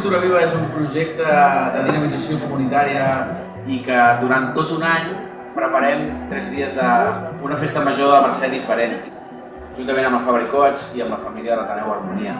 Cultura Viva és un projecte de dinamització comunitària i que durant tot un any preparem tres dies d'una festa major de Mercè diferent, juntament amb el Fabricots i amb la família de l'Ateneu Harmonia.